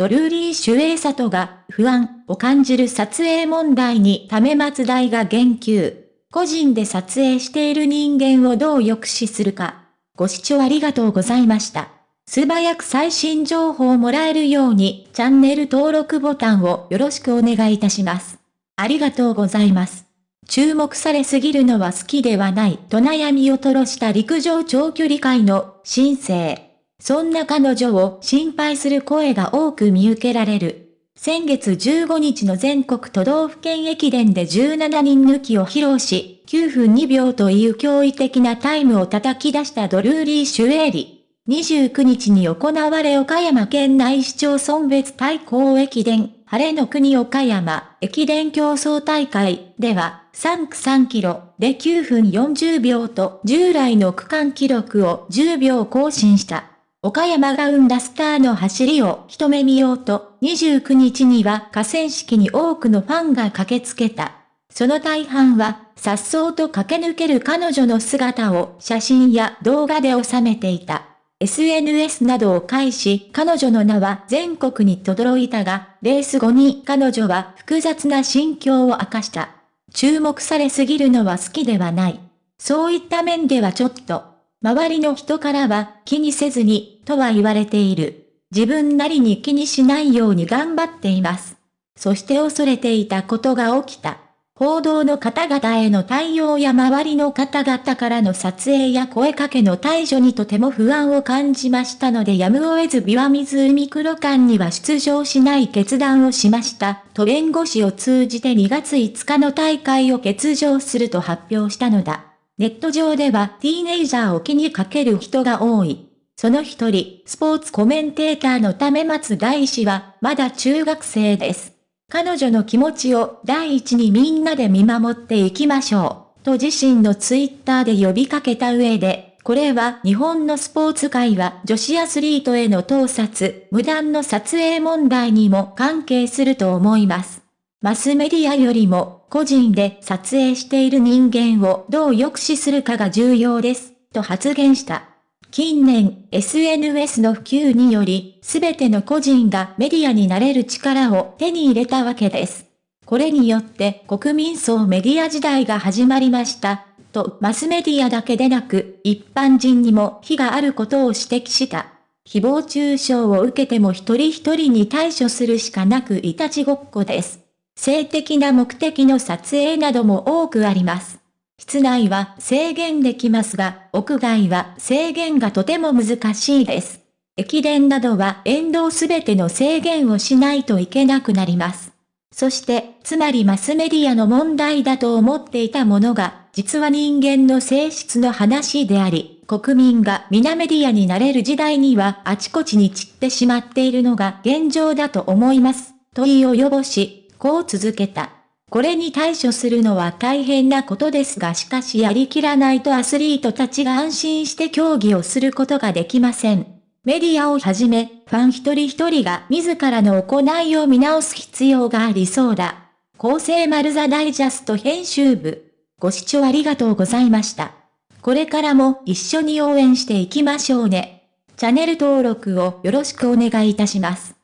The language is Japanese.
ドルーリー・シュエイサトが不安を感じる撮影問題にため松大が言及。個人で撮影している人間をどう抑止するか。ご視聴ありがとうございました。素早く最新情報をもらえるようにチャンネル登録ボタンをよろしくお願いいたします。ありがとうございます。注目されすぎるのは好きではないと悩みを吐露した陸上長距離界の新星。そんな彼女を心配する声が多く見受けられる。先月15日の全国都道府県駅伝で17人抜きを披露し、9分2秒という驚異的なタイムを叩き出したドルーリー・シュエーリ。29日に行われ岡山県内市町村別対抗駅伝、晴れの国岡山駅伝競争大会では、3区3キロで9分40秒と従来の区間記録を10秒更新した。岡山が生んだスターの走りを一目見ようと、29日には河川敷に多くのファンが駆けつけた。その大半は、颯爽と駆け抜ける彼女の姿を写真や動画で収めていた。SNS などを介し、彼女の名は全国に轟いたが、レース後に彼女は複雑な心境を明かした。注目されすぎるのは好きではない。そういった面ではちょっと、周りの人からは気にせずに、とは言われている。自分なりに気にしないように頑張っています。そして恐れていたことが起きた。報道の方々への対応や周りの方々からの撮影や声かけの対処にとても不安を感じましたのでやむを得ず琵琶湖黒館には出場しない決断をしました、と弁護士を通じて2月5日の大会を欠場すると発表したのだ。ネット上ではティーネイジャーを気にかける人が多い。その一人、スポーツコメンテーターのため松大氏は、まだ中学生です。彼女の気持ちを第一にみんなで見守っていきましょう、と自身のツイッターで呼びかけた上で、これは日本のスポーツ界は女子アスリートへの盗撮、無断の撮影問題にも関係すると思います。マスメディアよりも個人で撮影している人間をどう抑止するかが重要です、と発言した。近年、SNS の普及により、すべての個人がメディアになれる力を手に入れたわけです。これによって国民層メディア時代が始まりました、とマスメディアだけでなく、一般人にも非があることを指摘した。誹謗中傷を受けても一人一人に対処するしかなくいたちごっこです。性的な目的の撮影なども多くあります。室内は制限できますが、屋外は制限がとても難しいです。駅伝などは沿道すべての制限をしないといけなくなります。そして、つまりマスメディアの問題だと思っていたものが、実は人間の性質の話であり、国民が皆メディアになれる時代にはあちこちに散ってしまっているのが現状だと思います。と言い及ぼし、こう続けた。これに対処するのは大変なことですがしかしやりきらないとアスリートたちが安心して競技をすることができません。メディアをはじめ、ファン一人一人が自らの行いを見直す必要がありそうだ。厚生丸座ダイジャスト編集部。ご視聴ありがとうございました。これからも一緒に応援していきましょうね。チャンネル登録をよろしくお願いいたします。